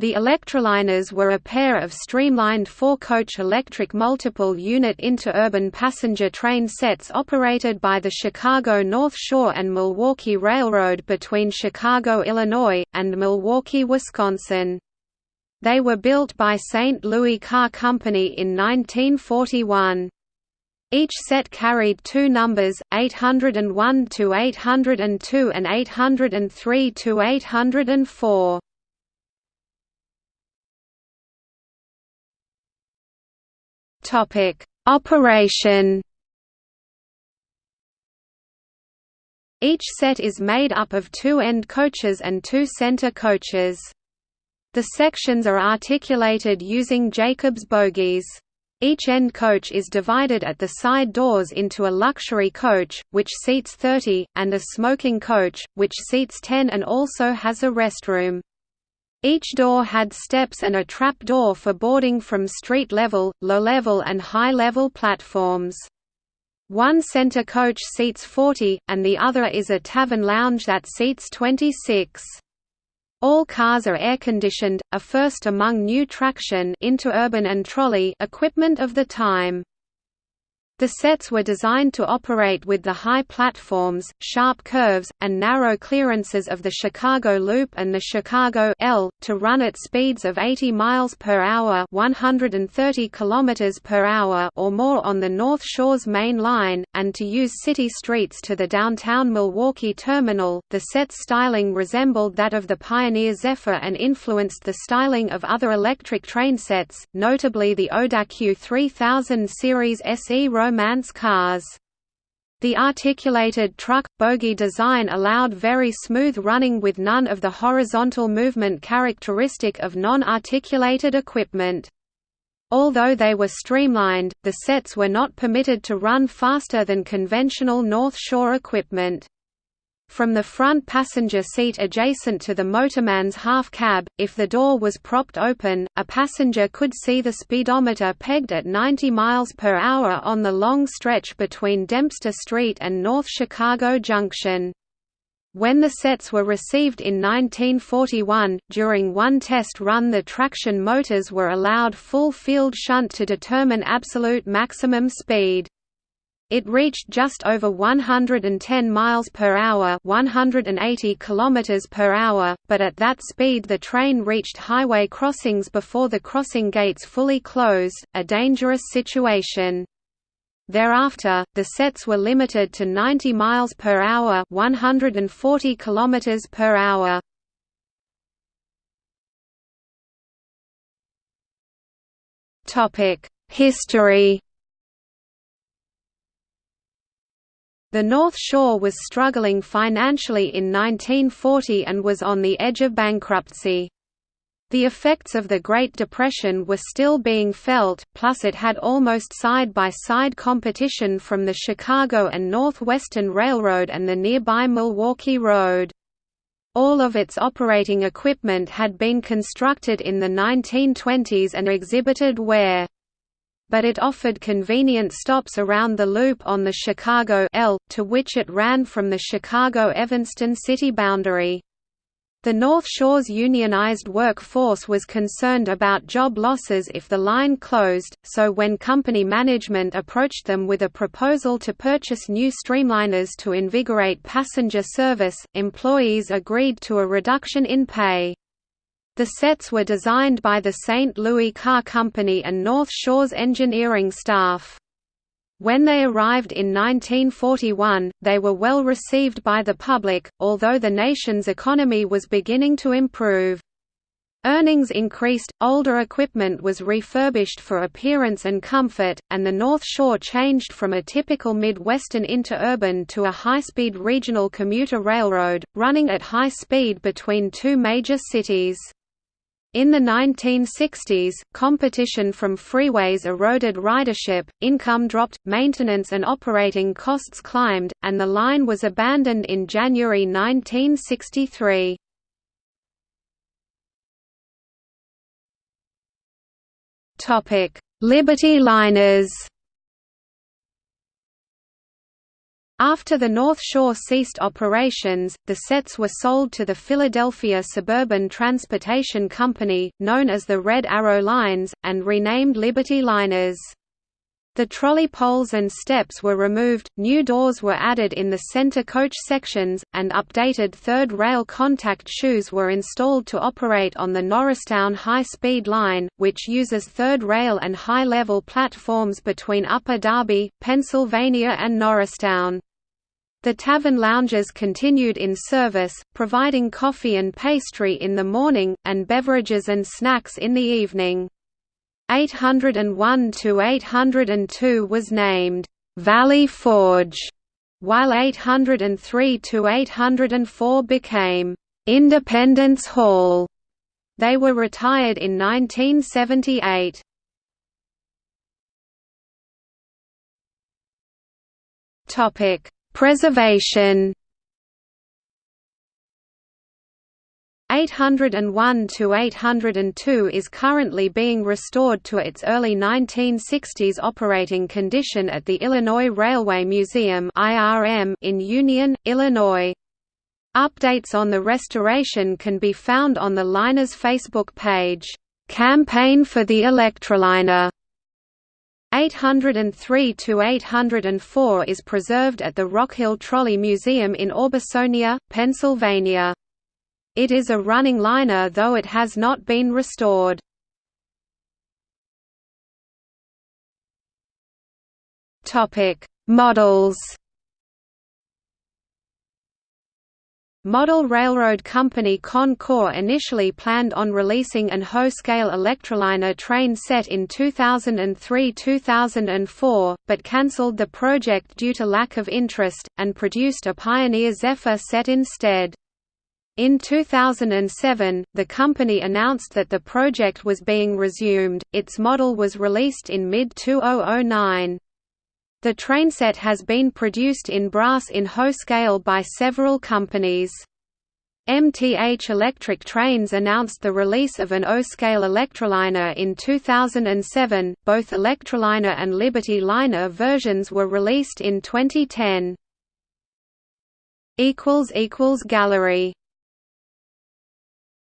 The Electroliners were a pair of streamlined four-coach electric multiple unit interurban passenger train sets operated by the Chicago North Shore and Milwaukee Railroad between Chicago, Illinois, and Milwaukee, Wisconsin. They were built by St. Louis Car Company in 1941. Each set carried two numbers, 801 to 802 and 803 to 804. Topic: Operation. Each set is made up of two end coaches and two center coaches. The sections are articulated using Jacobs bogies. Each end coach is divided at the side doors into a luxury coach, which seats 30, and a smoking coach, which seats 10 and also has a restroom. Each door had steps and a trap door for boarding from street level, low level and high level platforms. One center coach seats 40, and the other is a tavern lounge that seats 26. All cars are air-conditioned, a first among new traction and trolley equipment of the time. The sets were designed to operate with the high platforms, sharp curves, and narrow clearances of the Chicago Loop and the Chicago L, to run at speeds of 80 miles per hour, 130 kilometers per hour or more on the North Shore's main line, and to use city streets to the downtown Milwaukee terminal. The set's styling resembled that of the Pioneer Zephyr and influenced the styling of other electric train sets, notably the Odakyu 3000 series SE romance cars. The articulated truck bogie design allowed very smooth running with none of the horizontal movement characteristic of non-articulated equipment. Although they were streamlined, the sets were not permitted to run faster than conventional North Shore equipment. From the front passenger seat adjacent to the motorman's half cab, if the door was propped open, a passenger could see the speedometer pegged at 90 miles per hour on the long stretch between Dempster Street and North Chicago Junction. When the sets were received in 1941, during one test run the traction motors were allowed full field shunt to determine absolute maximum speed. It reached just over 110 miles per hour, 180 kilometers per hour, but at that speed the train reached highway crossings before the crossing gates fully closed, a dangerous situation. Thereafter, the sets were limited to 90 miles per hour, 140 kilometers per hour. Topic: History The North Shore was struggling financially in 1940 and was on the edge of bankruptcy. The effects of the Great Depression were still being felt, plus it had almost side-by-side -side competition from the Chicago and Northwestern Railroad and the nearby Milwaukee Road. All of its operating equipment had been constructed in the 1920s and exhibited wear but it offered convenient stops around the loop on the Chicago L, to which it ran from the Chicago-Evanston city boundary. The North Shore's unionized workforce was concerned about job losses if the line closed, so when company management approached them with a proposal to purchase new streamliners to invigorate passenger service, employees agreed to a reduction in pay. The sets were designed by the St. Louis Car Company and North Shore's engineering staff. When they arrived in 1941, they were well received by the public, although the nation's economy was beginning to improve. Earnings increased, older equipment was refurbished for appearance and comfort, and the North Shore changed from a typical Midwestern interurban to a high-speed regional commuter railroad, running at high speed between two major cities. In the 1960s, competition from freeways eroded ridership, income dropped, maintenance and operating costs climbed, and the line was abandoned in January 1963. Liberty liners After the North Shore ceased operations, the sets were sold to the Philadelphia Suburban Transportation Company, known as the Red Arrow Lines, and renamed Liberty Liners. The trolley poles and steps were removed, new doors were added in the center coach sections, and updated third rail contact shoes were installed to operate on the Norristown High-Speed Line, which uses third rail and high-level platforms between Upper Darby, Pennsylvania and Norristown. The tavern lounges continued in service, providing coffee and pastry in the morning, and beverages and snacks in the evening. 801 to 802 was named Valley Forge, while 803 to 804 became Independence Hall. They were retired in 1978. Topic Preservation 801 to 802 is currently being restored to its early 1960s operating condition at the Illinois Railway Museum in Union, Illinois. Updates on the restoration can be found on the liner's Facebook page, Campaign for the Electroliner. 803 to 804 is preserved at the Rockhill Trolley Museum in Orbisonia, Pennsylvania. It is a running liner though it has not been restored. Topic: Models Model Railroad Company Con-Cor initially planned on releasing an Ho-scale Electroliner train set in 2003–2004, but cancelled the project due to lack of interest, and produced a Pioneer Zephyr set instead. In 2007, the company announced that the project was being resumed, its model was released in mid-2009. The trainset has been produced in brass in Ho scale by several companies. MTH Electric Trains announced the release of an O-scale Electroliner in 2007. Both Electroliner and Liberty Liner versions were released in 2010. equals equals gallery